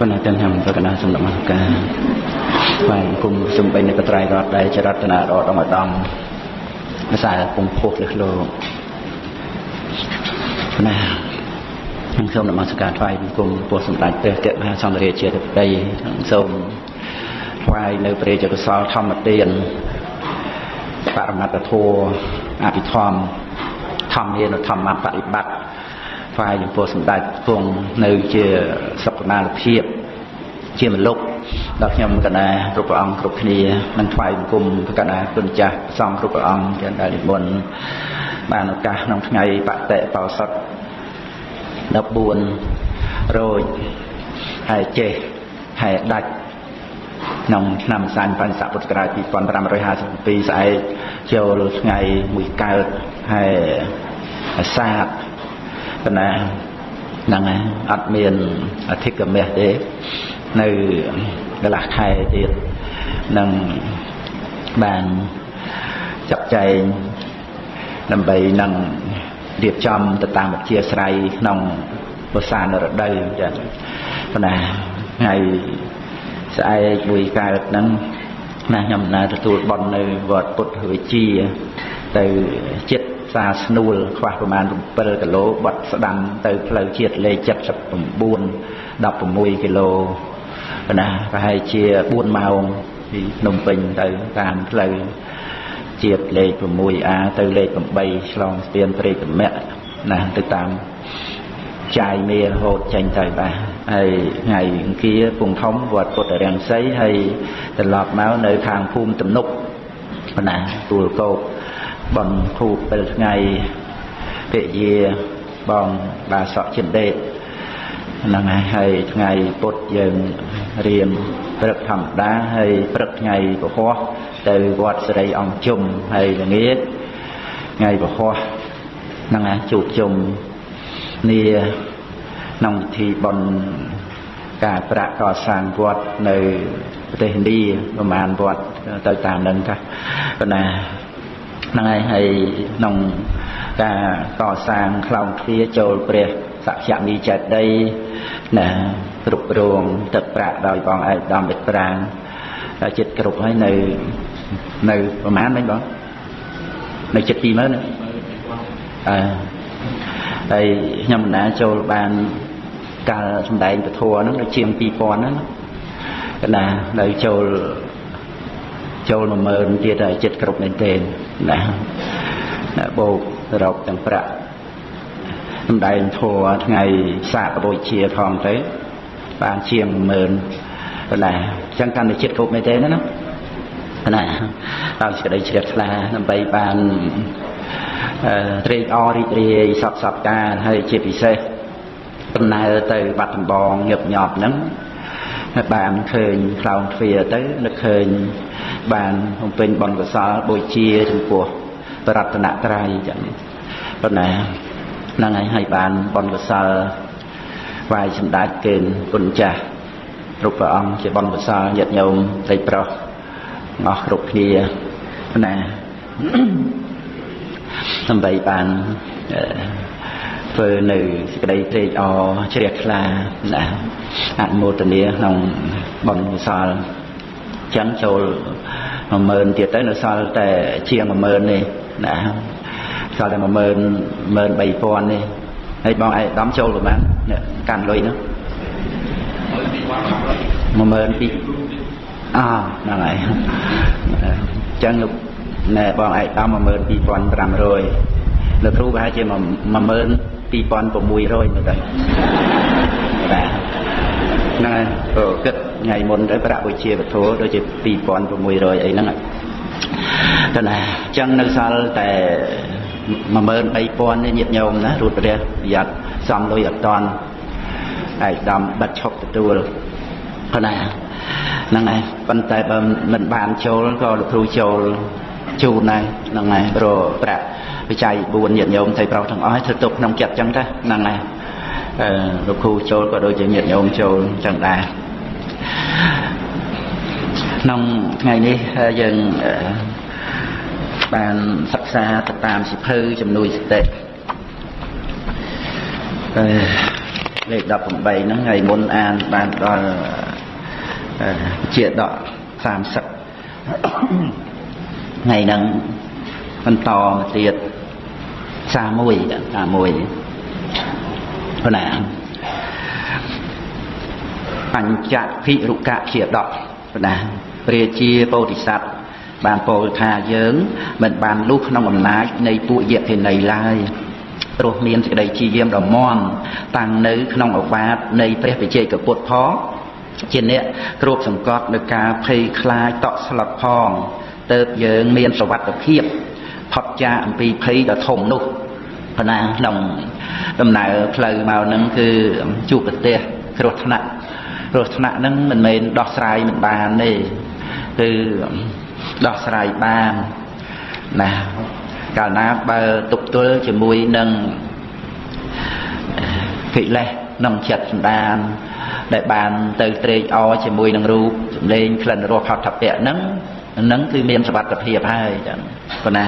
បណ្ណាទាំងខ្ញុំប្រកណាសំណមស្ការបាទគុំសំបីនៃកត្រៃរតដែលចរតនារតអង្គឧត្តមភាសាពងពុះលឹះលោកណាខ្ញុំសូមនមស្ការថ្វាយបង្គំពោះសម្ដេចព្រះកមហាសម្រាជាធិបតីសូមថ្វាយនៅព្រះរាជកុសលធម្មទានបរមត្តធម៌អភិធម្មធម្មយានធម្មបប្រតិបត្តិ ថ្វាយចំពោះសម្ដេចគង់នៅជាសុខុមាលភាពជាមលុកដល់ខ្ញុំកណាគ្រប់ព្រះអង្គគ្រប់គ្នានឹងថ្វាយបង្គំកណាគុណចាស់សង្ឃគ្រប់ព្រះអង្គទាំងដែលនិមន្តបានឱកាសក្នុងថ្ងៃបតិបោសុត14រោចហើយចេះហើយដាច់ក្នុងឆ្នាំសាញ់បញ្ញសពុទ្ធសករាជ2557ស្អែកចូលថ្ងៃមួយកើតហើយអាសាឍ ប៉ុណ្ណាហ្នឹងហើយអត់មានអធិកមេះទេនៅកន្លះខែទៀតនឹងបានចាត់ចែងដើម្បីនឹងរៀបចំទៅតាមអធិស្រ័យក្នុងភាសានរដូវចឹងប៉ុន្តែថ្ងៃស្អែកមួយកើតហ្នឹងណាខ្ញុំណាទទួលបន់នៅវត្តពុទ្ធវិជាទៅចិត្ត សាស្នួលខ្វះប្រមាណ7គីឡូបាត់ស្ដាំទៅផ្លូវជាតិលេខ79 16គីឡូណាប្រហែលជា4ម៉ោងពីភ្នំពេញទៅតាមផ្លូវជាតិលេខ 6A ទៅលេខ8ឆ្លងស្ពានព្រៃតម្រាក់ណាទៅតាមចាយមេរហូតចេញទៅបាទហើយថ្ងៃអង្គារពងធំវត្តពុទ្ធរាំងសីហើយត្រឡប់មកនៅខាងភូមិទំនុកណាទួលកោក បនធូបពេលថ្ងៃពាក្យយាបងបាសកចិនដេតហ្នឹងហើយថ្ងៃពុទ្ធយើងរៀនព្រឹកធម្មតាហើយព្រឹកថ្ងៃពហោះទៅវត្តសិរីអង្គជុំហើយល្ងាចថ្ងៃពហោះហ្នឹងណាជួបជុំនីក្នុងពិធីបុណ្យការប្រាក់កសាងវត្តនៅប្រទេសឥណ្ឌាប្រហែលវត្តទៅតាមនឹងថាប៉ុន្តែ ហ្នឹងហើយហើយក្នុងការកសាងខ្លោងទ្វារចូលព្រះសក្យមីចេតីណាគ្រប់គ្រងទឹកប្រាក់ដោយបងឯកដំវិប្រាងដល់ចិត្តគ្រប់ហើយនៅនៅប្រហែលមិញបងនៅចិត្ត20000ណាអឺហើយខ្ញុំបណ្ដាចូលបានកាលសំដែងពធហ្នឹងដូចជាង2000ហ្នឹងកណ្ដានៅចូលចូល10000ទៀតហើយចិត្តគ្រប់មែនទេ ណាបូករកទាំងប្រាក់សំដែងធัวថ្ងៃសាកបូជាផងទៅបានជាង10000ណាអញ្ចឹងកាន់តែចិត្តគ្រប់មែនទេណាណាតាមសេចក្តីជ្រះថ្លាដើម្បីបានត្រេកអររីករាយសពសពការហើយជាពិសេសដំណើរទៅបាត់ដំបងញឹកញាប់ហ្នឹងហើយ បានឃើញខ្លោងទ្វារទៅនឹកឃើញបានបំពេញបុណ្យកុសលបូជាចំពោះបរតនត្រ័យចឹងប៉ុន្តែហ្នឹងហើយឲ្យបានបុណ្យកុសលវាយសម្ដេចគេគុណចាស់គ្រប់ព្រះអង្គជាបុណ្យកុសលញាតិញោមស្រីប្រុសអស់គ្រប់គ្នាណាដើម្បីបាន ធ្វើនៅសេចក្តីត្រេកអរជ្រះថ្លាណាអនុមោទនាក្នុងបុណ្យកុសលចឹងចូល10000ទៀតទៅនៅសល់តែជាង10000នេះណាសល់តែ10000 13000នេះហើយបងឯកឧត្តមចូលប្រហែលកាន់លុយនោះ10000ពីអហ្នឹងហើយចឹងលោកណែបងឯកឧត្តម12500លោកគ្រូប្រហែលជា 12600នៅ đây បាទហ្នឹងហើយក៏គិតថ្ងៃមុនទៅប្រាក់វិជាវត្ថុដូចជា2600អីហ្នឹងតែណាអញ្ចឹងនៅសល់តែ13000នេះញាតិញោមណារួតព្រះប្រយ័ត្នសំលុយអត់តន់ឯកដំបិទឈប់ទទួលប៉ុណ្ណាហ្នឹងហើយប៉ុន្តែបើមិនបានចូលក៏លោកគ្រូចូលជូនដែរហ្នឹងហើយព្រោះប្រាក់ បច្ច័យ4ញាតិញោមថៃប្រុសទាំងអស់ធ្វើទុកក្នុងចិត្តចឹងទៅហ្នឹងហើយអឺលោកគ្រូចូលក៏ដូចជាញាតិញោមចូលចឹងដែរក្នុងថ្ងៃនេះយើងបានសិក្សាទៅតាមសិភៅជំនួយសតិអឺលេខ18ហ្នឹងថ្ងៃមុនអានបានដល់ជាដក30ថ្ងៃហ្នឹងបន្តមកទៀត 31 31ប៉ុណ្ណាបញ្ចភិរុកៈជាដកប៉ុណ្ណាព្រះជាពោធិសត្វបានពោលថាយើង មិនបានលុះក្នុងអំណាចនៃពួកយក្ខិនីឡើយព្រោះមានសេចក្តីជាយាមដ៏មន់តាំងនៅក្នុងអវាទនៃព្រះវិជ័យកពុទ្ធផងជាអ្នកគ្របសង្កត់នៅការភ័យខ្លាចតក់ស្លុតផងទៅយើងមានសវត្ថភាពផុតចាកអំពីភ័យដ៏ធំនោះ ប៉ុណ្ណាក្នុងដំណើរផ្លូវមកហ្នឹងគឺជួបប្រទេសគ្រោះថ្នាក់គ្រោះថ្នាក់ហ្នឹងមិនមែនដោះស្រាយមិនបានទេគឺដោះស្រាយបានណាកាលណាបើទុកទល់ជាមួយនឹងកិលេសក្នុងចិត្តសន្តានដែលបានទៅត្រេកអរជាមួយនឹងរូបសម្លេងក្លិនរសផតភៈហ្នឹងហ្នឹងគឺមានសវត្ថភាពហើយចឹងប៉ុណ្ណា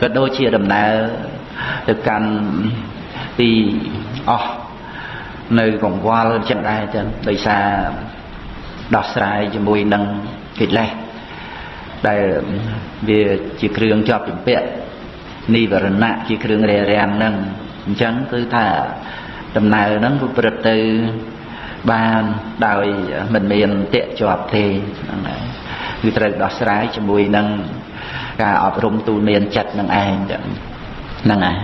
ក៏ដូចជាដំណើរ ទៅកាន់ទីអស់នៅកង្វល់ចឹងដែរចឹងដោយសារដោះស្រាយជាមួយនឹងកិលេសដែលវាជាគ្រឿងជាប់ជំពាក់និវរណៈជាគ្រឿងរារាំងហ្នឹងអញ្ចឹងគឺថាដំណើរហ្នឹងគឺប្រព្រឹត្តទៅបានដោយមិនមានតេជាប់ទេហ្នឹងហើយគឺត្រូវដោះស្រាយជាមួយនឹងការអប់រំទូលមានចិត្តនឹងឯងចឹង ហ្នឹងហើយ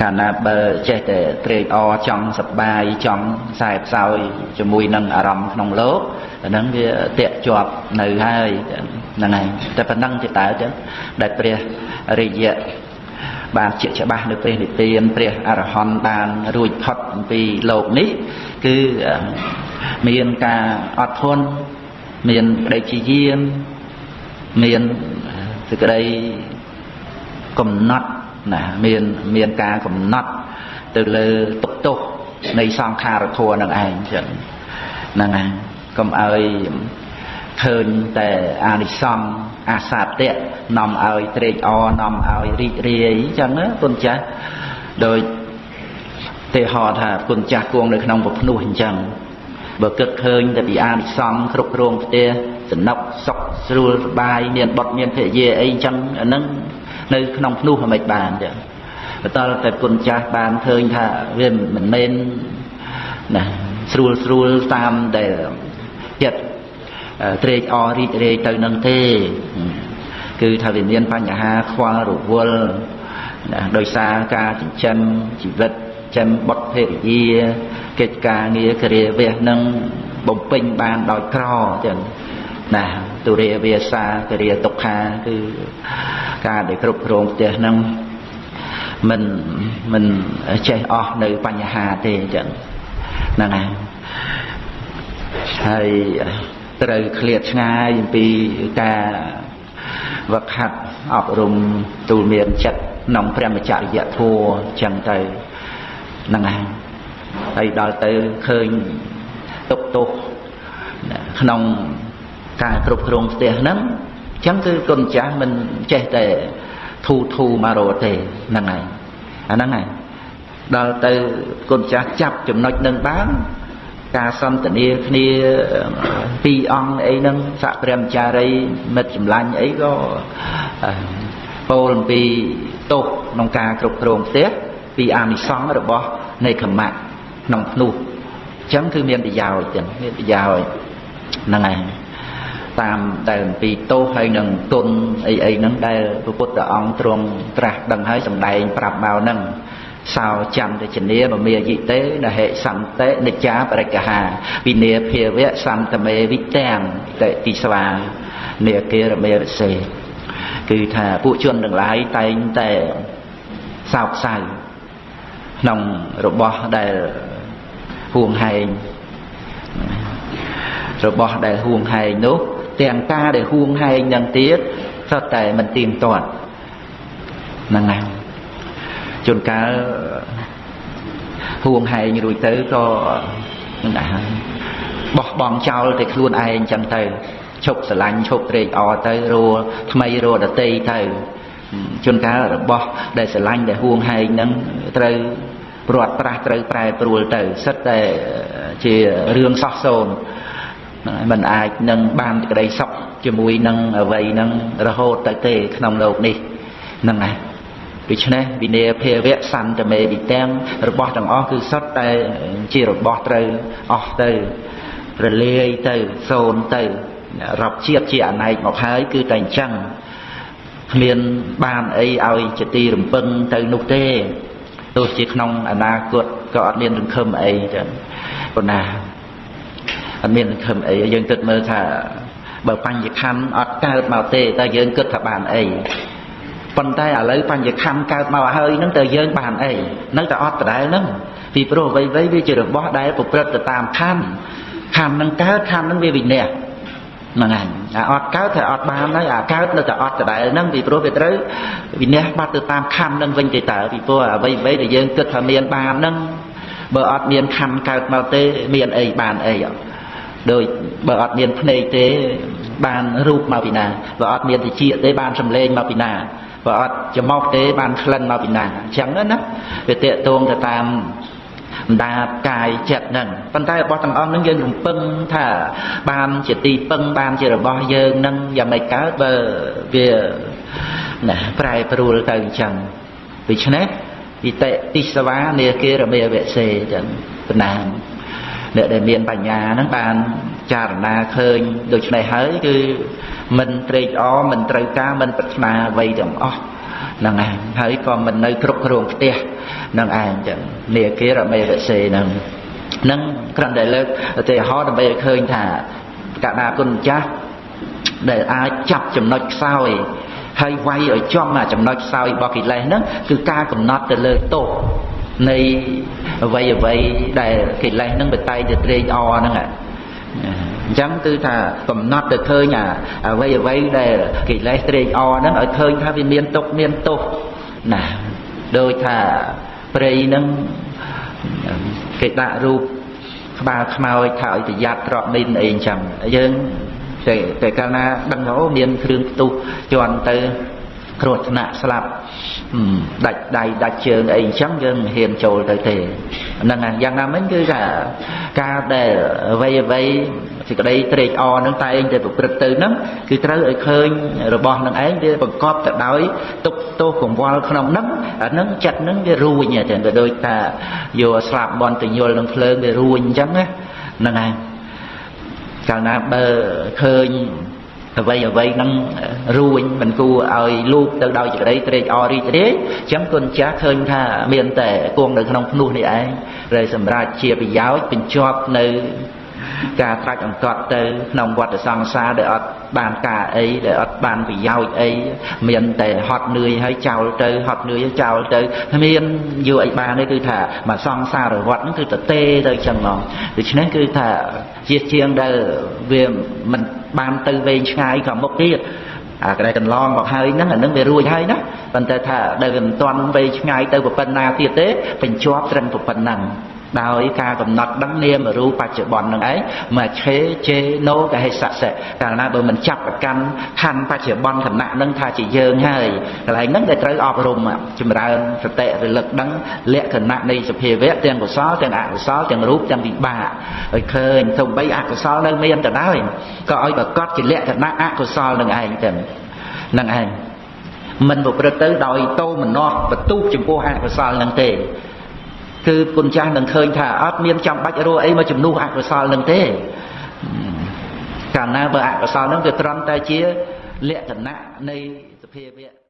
កាលណាបើចេះតែត្រេកអរចង់សប្បាយចង់ខ្សែផ្សោយជាមួយនឹងអារម្មណ៍ក្នុងលោកអាហ្នឹងវាតាក់ជាប់នៅហើយហ្នឹងហើយតែប៉ុណ្ណឹងទេតើចឹងដែលព្រះរិយៈបានជាច្បាស់នៅព្រះនិព្វានព្រះអរហន្តបានរួចផុតអំពីលោកនេះ គឺមានការអត់ធន់មានក្តីជាយាមមានសេចក្តី កំណត់ណាមានមានការកំណត់ទៅលើទុកទោសនៃសង្ខារធัวនឹងឯងចឹងហ្នឹងហើយកុំឲ្យឃើញតែអានិសង្សអាសាតៈនាំឲ្យត្រេកអរនាំឲ្យរីករាយចឹងណាគុណចាស់ដោយទេហោថាគុណចាស់គង់នៅក្នុងពភ្នោះអញ្ចឹងបើគិតឃើញតែពីអានិសង្សគ្រប់គ្រងផ្ទះសំណុកសុខស្រួលសបាយមានបុតមានភរិយាអីអញ្ចឹងអាហ្នឹង នៅក្នុងភ្នោះមិនបានចឹងបន្តតែគុណចាស់បានឃើញថាវាមិនមែនណាស្រួលស្រួលតាមដែលចិត្តត្រេកអររីករាយទៅនឹងទេគឺថាវាមានបញ្ហាខ្វល់រវល់ណាដោយសារការចិញ្ចឹមជីវិតចិញ្ចឹមបុត្រភរិយាកិច្ចការងារគ្រាវះនឹងបំពេញបានដោយក្រចឹង ណាទុរិយវាសាគរិយទុក្ខាគឺការដែលគ្រប់គ្រងផ្ទះហ្នឹងមិនមិនចេះអស់នៅបញ្ហាទេអញ្ចឹងហ្នឹងហើយហើយត្រូវឃ្លាតឆ្ងាយអំពីការវឹកហាត់អប់រំទូលមានចិត្តក្នុងព្រះមច្ចរិយធម៌អញ្ចឹងទៅហ្នឹងហើយហើយដល់ទៅឃើញទុកទោសក្នុង ការគ្រប់គ្រងផ្ទះហ្នឹងអញ្ចឹងគឺគុណចាស់មិនចេះតែធូធូមករត់ទេហ្នឹងហើយអាហ្នឹងហើយដល់ទៅគុណចាស់ចាប់ចំណុចនឹងបានការសន្ទនាគ្នាពីរអង្គអីហ្នឹងសក្ព្រះចារីមិត្តចម្លាញ់អីក៏ពោលអំពីទោសក្នុងការគ្រប់គ្រងផ្ទះពីអានិសង្សរបស់នៃខមៈក្នុងភ្នោះអញ្ចឹងគឺមានប្រយោជន៍ចឹងមានប្រយោជន៍ហ្នឹងហើយ តាមដែលអំពីទោសហើយនឹងគុណអីអីហ្នឹងដែលព្រះពុទ្ធអង្គទ្រង់ត្រាស់ដឹងហើយសម្ដែងប្រាប់មកហ្នឹងសោចន្ទជនាមមាយិតេនហេសន្តិនិច្ចាបរិកហាវិនាភាវៈសន្តមេវិទាំងតិទីស្វានេកេរមេរសេគឺថាពួកជនទាំងឡាយតែងតែសោកសៅក្នុងរបស់ដែលហួងហែងរបស់ដែលហួងហែងនោះ ទាំងការដែលហួងហែងនឹងទៀតសុទ្ធតែមិនទៀងទាត់ហ្នឹងហើយជួនកាលហួងហែងរួចទៅក៏នឹងដែរហើយបោះបង់ចោលតែខ្លួនឯងចឹងទៅឈប់ស្រឡាញ់ឈប់ត្រេកអរទៅរួថ្មីរួដតីទៅជួនកាលរបស់ដែលស្រឡាញ់ដែលហួងហែងហ្នឹងត្រូវព្រាត់ប្រាស់ត្រូវប្រែប្រួលទៅសិតតែជារឿងសោះសូន្យ มันអាចនឹងបានក្តីសុខជាមួយនឹងអ្វីនឹងរហូតទៅទេក្នុងលោកនេះហ្នឹងហើយដូច្នេះវិន័យភាវៈសន្តមេវិទាំងរបស់ទាំងអស់គឺសុទ្ធតែជារបស់ត្រូវអស់ទៅរលាយទៅសូន្យទៅរាប់ជាតិជាអណែកមកហើយគឺតែអញ្ចឹងគ្មានបានអីឲ្យជាទីរំពឹងទៅនោះទេទោះជាក្នុងអនាគតក៏អត់មានរង្ឃឹមអីចឹងប៉ុណ្ណា អត់មានសង្ឃឹមអីយើងគិតមើលថាបើបញ្ញខណ្ឌអត់កើតមកទេតើយើងគិតថាបានអីប៉ុន្តែឥឡូវបញ្ញខណ្ឌកើតមកហើយហ្នឹងតើយើងបានអីនៅតែអត់ដដែលហ្នឹងពីព្រោះអ្វីៗវាជារបស់ដែលប្រព្រឹត្តទៅតាមខណ្ឌខណ្ឌហ្នឹងកើតខណ្ឌហ្នឹងវាវិន័យហ្នឹងហើយអាអត់កើតតែអត់បានហើយអាកើតនៅតែអត់ដដែលហ្នឹងពីព្រោះវាត្រូវវិន័យបាត់ទៅតាមខណ្ឌហ្នឹងវិញទៅតើពីព្រោះអ្វីៗដែលយើងគិតថាមានបានហ្នឹងបើអត់មានខណ្ឌកើតមកទេមានអីបានអីអត់ ដោយបើអត់មានភ្នែកទេបានរូបមកពីណាបើអត់មានតិចទេបានសម្លេងមកពីណាបើអត់ច្រមុះទេបានក្លិនមកពីណាអញ្ចឹងណាវាតេតងទៅតាមបណ្ដាកាយចិត្តហ្នឹងប៉ុន្តែរបស់ទាំងអស់ហ្នឹងយើងរំពឹងថាបានជាទីពឹងបានជារបស់យើងហ្នឹងយ៉ាងម៉េចកើតបើវាណាប្រែប្រួលទៅអញ្ចឹងដូច្នេះវិតិទិសវានេគេរមេវសេអញ្ចឹងបណ្ដា អ្នកដែលមានបញ្ញាហ្នឹងបានចារណាឃើញដូច្នេះហើយគឺមិនត្រេកអរមិនត្រូវការមិនប្រាថ្នាអ្វីទាំងអស់ហ្នឹងឯងហើយក៏មិននៅគ្រប់គ្រងផ្ទះហ្នឹងឯងចឹងនាគារមេរសេហ្នឹងនឹងគ្រាន់តែលើកឧទាហរណ៍ដើម្បីឲ្យឃើញថាកដាគុណម្ចាស់ដែលអាចចាប់ចំណុចខ្សោយហើយវាយឲ្យចំអាចំណុចខ្សោយរបស់កិលេសហ្នឹងគឺការកំណត់ទៅលើទោសនៃ អ្វីអ្វីដែលកិលេសហ្នឹងបតែងទៅត្រេកអរហ្នឹងអញ្ចឹងគឺថាកំណត់ទៅឃើញអាអ្វីអ្វីដែលកិលេសត្រេកអរហ្នឹងឲ្យឃើញថាវាមានទុកមានទោសណាដោយថាព្រៃហ្នឹងគេដាក់រូបក្បាលខ្មោចថាឲ្យប្រយ័ត្នត្រកមីនអីអញ្ចឹងយើងតែតែកាលណាដឹងថាអូមានគ្រឿងផ្ទុះជន់ទៅ គ្រោះថ្នាក់ស្លាប់ដាច់ដៃដាច់ជើងអីអញ្ចឹងយើងមិនហ៊ានចូលទៅទេហ្នឹងហើយយ៉ាងណាមិញគឺថាការដែលអ្វីអ្វីសេចក្តីត្រេកអរនឹងតែឯងតែប្រព្រឹត្តទៅហ្នឹងគឺត្រូវឲ្យឃើញរបស់នឹងឯងវាបង្កប់ទៅដោយទុកទោសកង្វល់ក្នុងហ្នឹងអាហ្នឹងចិត្តហ្នឹងវារួញតែដូចថាយកស្លាប់បន់ទៅយល់នឹងភ្លើងវារួញអញ្ចឹងណាហ្នឹងហើយកាលណាបើឃើញ អ្វីអ្វីហ្នឹងរួញមិនគួរឲ្យលូកទៅដោយចក្តីត្រេកអររីករាយអញ្ចឹងគុណចាស់ឃើញថាមានតែគង់នៅក្នុងភ្នោះនេះឯងដែលសម្រាប់ជាប្រយោជន៍បញ្ជាប់នៅ ការត្រាច់អង្កត់ទៅក្នុងវត្តសង្សារដែលអត់បានការអីដែលអត់បានប្រយោជន៍អីមានតែហត់នឿយហើយចោលទៅហត់នឿយចោលទៅគ្មានយកអីបានទេគឺថាមកសង្សារវត្តហ្នឹងគឺទៅទេទៅចឹងហ្មងដូច្នេះគឺថាជាជាងដែលវាមិនបានទៅវែងឆ្ងាយក៏មុខទៀតអាកន្លែងកន្លងមកហើយហ្នឹងអានឹងវារួចហើយណាប៉ុន្តែថាដែលវាមិនទាន់វែងឆ្ងាយទៅប៉ុណ្ណាទៀតទេបញ្ជាប់ត្រឹមប៉ុណ្ណឹង ដោយការកំណត់ដឹងនាមរូបបច្ចុប្បន្ននឹងឯងមកឆេជេណូកហេសៈសេកាលណាបើមិនចាប់ប្រកាន់ខណ្ឌបច្ចុប្បន្នគណៈនឹងថាជាយើងហើយកន្លែងហ្នឹងដែលត្រូវអប់រំចម្រើនសតិរលឹកដឹងលក្ខណៈនៃសភាវៈទាំងកុសលទាំងអកុសលទាំងរូបទាំងវិបាកឲ្យឃើញទោះបីអកុសលនៅមានទៅដែរក៏ឲ្យប្រកបជាលក្ខណៈអកុសលនឹងឯងទៅនឹងឯងមិនប្រព្រឹត្តទៅដោយតោមនោះបន្ទុះចំពោះអកុសលនឹងទេ គឺគុណចាស់នឹងឃើញថាអត់មានចាំបាច់រੂអីមកជំនួសអកុសលនឹងទេកាលណាបើអកុសលនឹងវាត្រឹមតែជាលក្ខណៈនៃសភាវៈ